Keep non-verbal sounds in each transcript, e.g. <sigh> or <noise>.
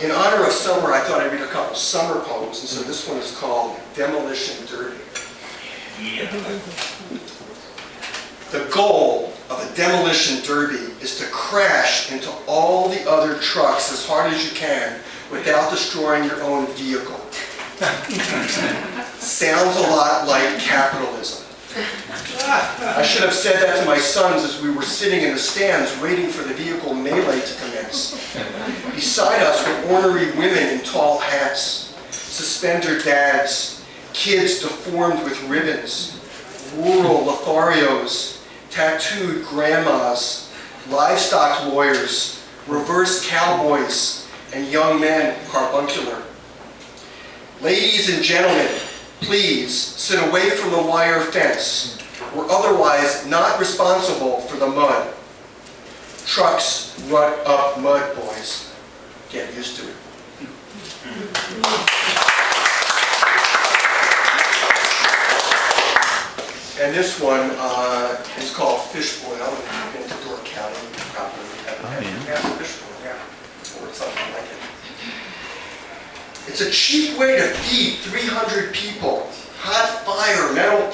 In honor of summer, I thought I'd read a couple summer poems, and so this one is called Demolition Derby. The goal of a demolition derby is to crash into all the other trucks as hard as you can without destroying your own vehicle. <laughs> Sounds a lot like capitalism. I should have said that to my sons as we were sitting in the stands waiting for the vehicle melee to commence. Beside us were ornery women in tall hats, suspender dads, kids deformed with ribbons, rural Lotharios, tattooed grandmas, livestock lawyers, reverse cowboys, and young men carbuncular. Ladies and gentlemen, please sit away from the wire fence. We're otherwise not responsible for the mud. Trucks rut up mud, boys. Get used to it. And this one uh, is called Fish Boil. If you've been to Door County, you probably have had have fish boil, yeah, or something like it. It's a cheap way to feed 300 people.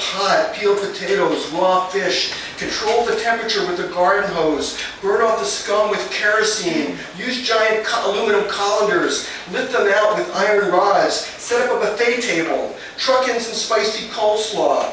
Pot, peeled potatoes, raw fish. Control the temperature with a garden hose. Burn off the scum with kerosene. Use giant aluminum colanders. Lift them out with iron rods. Set up a buffet table. Truck in some spicy coleslaw.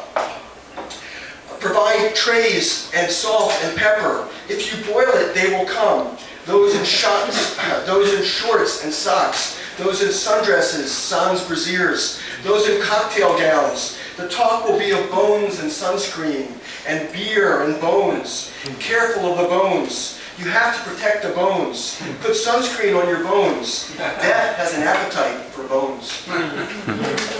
Provide trays and salt and pepper. If you boil it, they will come. Those in shots, <coughs> those in shorts and socks, those in sundresses, sans brasiers, those in cocktail gowns. The talk will be of bones and sunscreen, and beer and bones. Careful of the bones. You have to protect the bones. Put sunscreen on your bones. Death has an appetite for bones. <laughs>